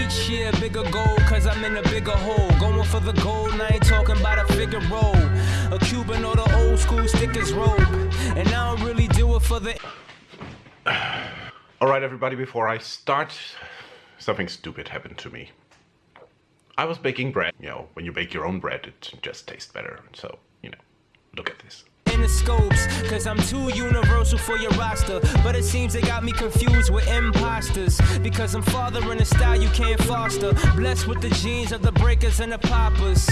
Each bigger goal, cause I'm in a bigger hole. Going for the gold, I ain't talking about a figure roll. A Cuban or the old school stickers rope. And I don't really do it for the. Alright, everybody, before I start, something stupid happened to me. I was baking bread. You know, when you bake your own bread, it just tastes better. So, you know, look at this in the scopes Cause I'm too universal for your roster. But it seems they got me confused with imposters Because I'm fathering a style you can't foster. Blessed with the genes of the breakers and the poppers.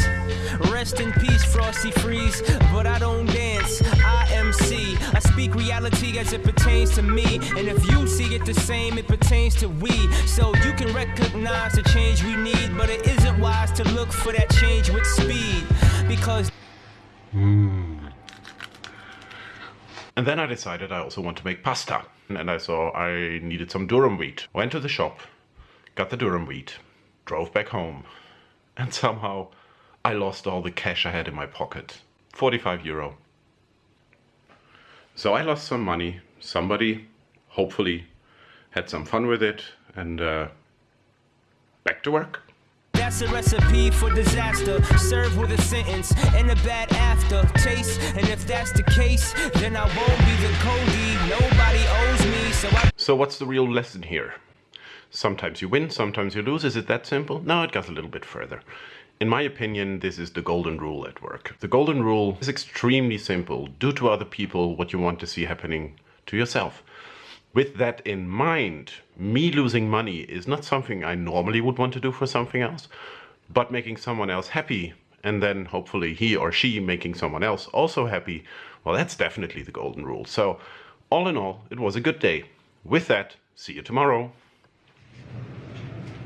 Rest in peace Frosty Freeze But I don't dance, I MC I speak reality as it pertains to me. And if you see it the same, it pertains to we. So you can recognize the change we need But it isn't wise to look for that change with speed Because hmm. And then I decided I also want to make pasta. And I saw I needed some durum wheat. Went to the shop, got the durum wheat, drove back home, and somehow I lost all the cash I had in my pocket. 45 euro. So I lost some money. Somebody, hopefully, had some fun with it, and uh, back to work. That's a recipe for disaster. Served with a sentence and a bad aftertaste. And if that's the case, then I won't be the Cody. Nobody owes me, so I. So what's the real lesson here? Sometimes you win, sometimes you lose. Is it that simple? No, it goes a little bit further. In my opinion, this is the golden rule at work. The golden rule is extremely simple. Do to other people what you want to see happening to yourself. With that in mind, me losing money is not something I normally would want to do for something else, but making someone else happy and then hopefully he or she making someone else also happy, well, that's definitely the golden rule. So, all in all, it was a good day. With that, see you tomorrow.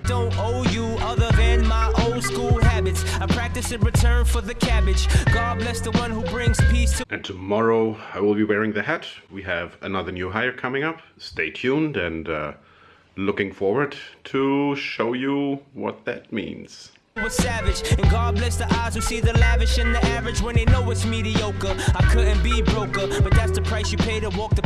don't owe you other than my old school habits. I practice in return for the cabbage. God bless the one who brings peace to. And tomorrow I will be wearing the hat. We have another new hire coming up. Stay tuned and uh, looking forward to show you what that means. Was savage, and God bless the eyes who see the lavish and the average when they know it's mediocre. I couldn't be broker, but that's the price you pay to walk the